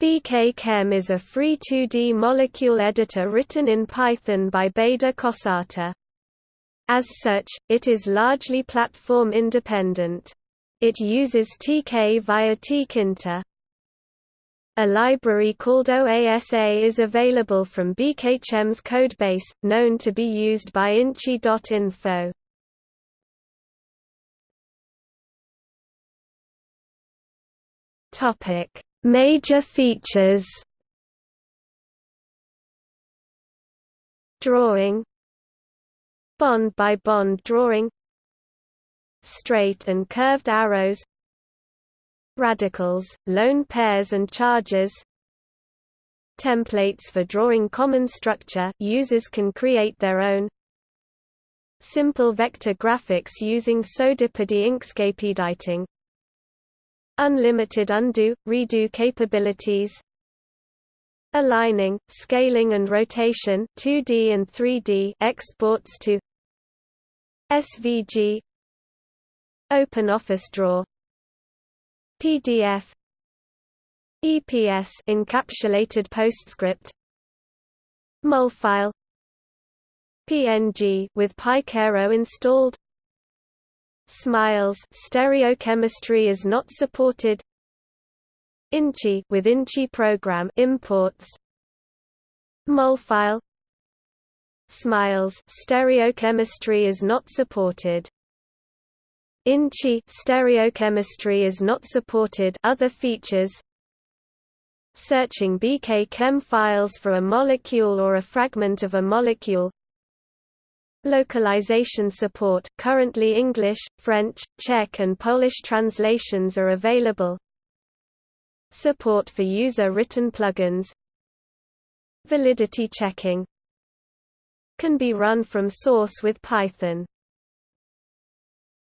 BK-Chem is a free 2D molecule editor written in Python by Beda Kosata. As such, it is largely platform independent. It uses TK via tkinter. A library called OASA is available from BKChem's codebase, known to be used by Inchi.info. Topic Major features Drawing Bond-by-bond drawing Straight and curved arrows Radicals, lone pairs and charges Templates for drawing common structure users can create their own Simple vector graphics using Sodipodi Inkscape editing Unlimited undo, redo capabilities. Aligning, scaling and rotation 2D and 3D exports to SVG OpenOffice Draw PDF EPS encapsulated PostScript Molfile PNG with Pycairo installed Smiles stereochemistry is not supported. Inchi with Inchi program imports. Molfile Smiles stereochemistry is not supported. Inchi stereochemistry is not supported other features Searching BK Chem files for a molecule or a fragment of a molecule Localization support. Currently English, French, Czech and Polish translations are available. Support for user-written plugins. Validity checking. Can be run from source with Python